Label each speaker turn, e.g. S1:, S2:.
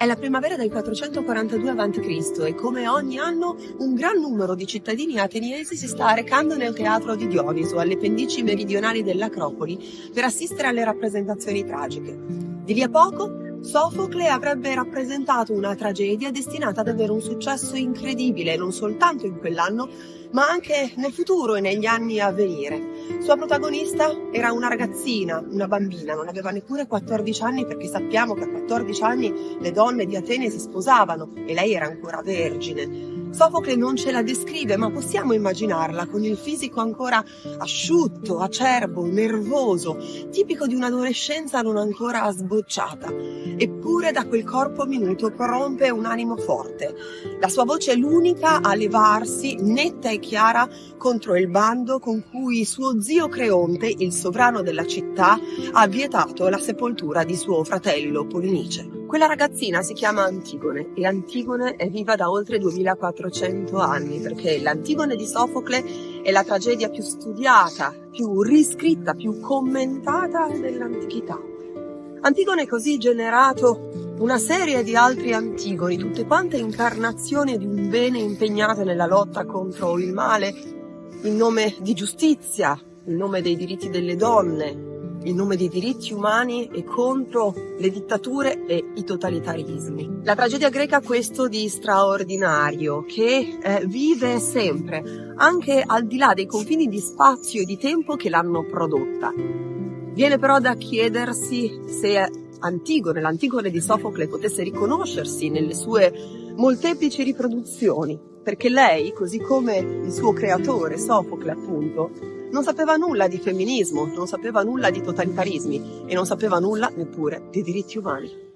S1: È la primavera del 442 a.C. e come ogni anno un gran numero di cittadini ateniesi si sta recando nel teatro di Dioniso, alle pendici meridionali dell'Acropoli, per assistere alle rappresentazioni tragiche. Di lì a poco Sofocle avrebbe rappresentato una tragedia destinata ad avere un successo incredibile non soltanto in quell'anno, ma anche nel futuro e negli anni a venire. Sua protagonista era una ragazzina, una bambina, non aveva neppure 14 anni perché sappiamo che a 14 anni le donne di Atene si sposavano e lei era ancora vergine. Sofocle non ce la descrive, ma possiamo immaginarla con il fisico ancora asciutto, acerbo, nervoso, tipico di un'adolescenza non ancora sbocciata. Eppure da quel corpo minuto prompe un animo forte. La sua voce è l'unica a levarsi, netta e chiara, contro il bando con cui suo zio Creonte, il sovrano della città, ha vietato la sepoltura di suo fratello Polinice. Quella ragazzina si chiama Antigone e Antigone è viva da oltre 2400 anni perché l'Antigone di Sofocle è la tragedia più studiata, più riscritta, più commentata dell'antichità. Antigone così generato una serie di altri Antigoni, tutte quante incarnazioni di un bene impegnate nella lotta contro il male, in nome di giustizia, in nome dei diritti delle donne, in nome dei diritti umani e contro le dittature e i totalitarismi. La tragedia greca ha questo di straordinario, che eh, vive sempre, anche al di là dei confini di spazio e di tempo che l'hanno prodotta. Viene però da chiedersi se Antigone, l'Antigone di Sofocle, potesse riconoscersi nelle sue molteplici riproduzioni, perché lei, così come il suo creatore, Sofocle appunto, non sapeva nulla di femminismo, non sapeva nulla di totalitarismi e non sapeva nulla neppure di diritti umani.